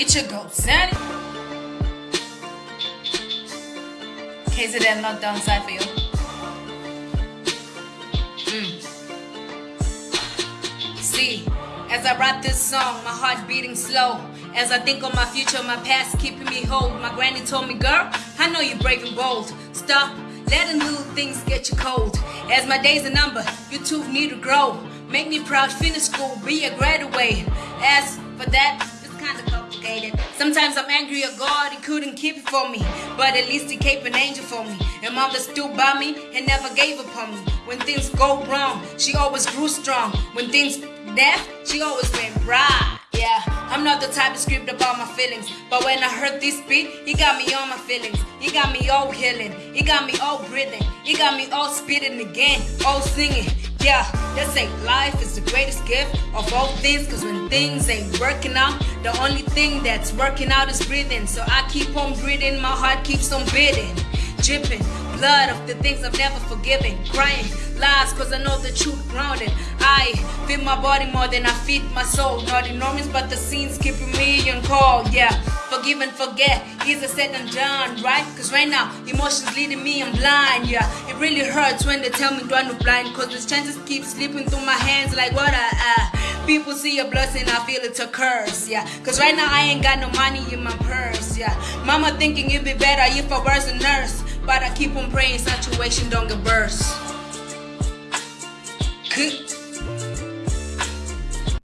It should go, Sandy. KZN lockdown side for you. Mm. See, as I write this song, my heart beating slow. As I think on my future, my past keeping me whole. My granny told me, girl, I know you're brave and bold. Stop letting little things get you cold. As my days are numbered, you too need to grow. Make me proud, finish school, be a graduate. As for that, it's kinda Sometimes I'm angry at God, He couldn't keep it for me. But at least He kept an angel for me. And mom that stood by me and never gave up on me. When things go wrong, she always grew strong. When things death, she always went right. Yeah, I'm not the type to script about my feelings. But when I heard this beat, he got me on my feelings. He got me all healing. He got me all breathing. He got me all spitting again, all singing. Yeah, they say life is the greatest gift of all things. Cause when things ain't working out, the only thing that's working out is breathing. So I keep on breathing, my heart keeps on beating. Dripping blood of the things I've never forgiven. Crying lies cause I know the truth grounded. I feed my body more than I feed my soul. Not enormous, but the scene's keeping me on call. Yeah, forgive and forget. Easier said than done, right? Cause right now, emotions leading me, I'm blind. Yeah, it really hurts when they tell me do I no blind. Cause the chances keep slipping through my hands like what I. Uh, people see a blessing, I feel it's a curse. Yeah, cause right now I ain't got no money in my purse. Yeah, mama thinking it'd be better if I was a nurse. But I keep on praying situation don't get worse.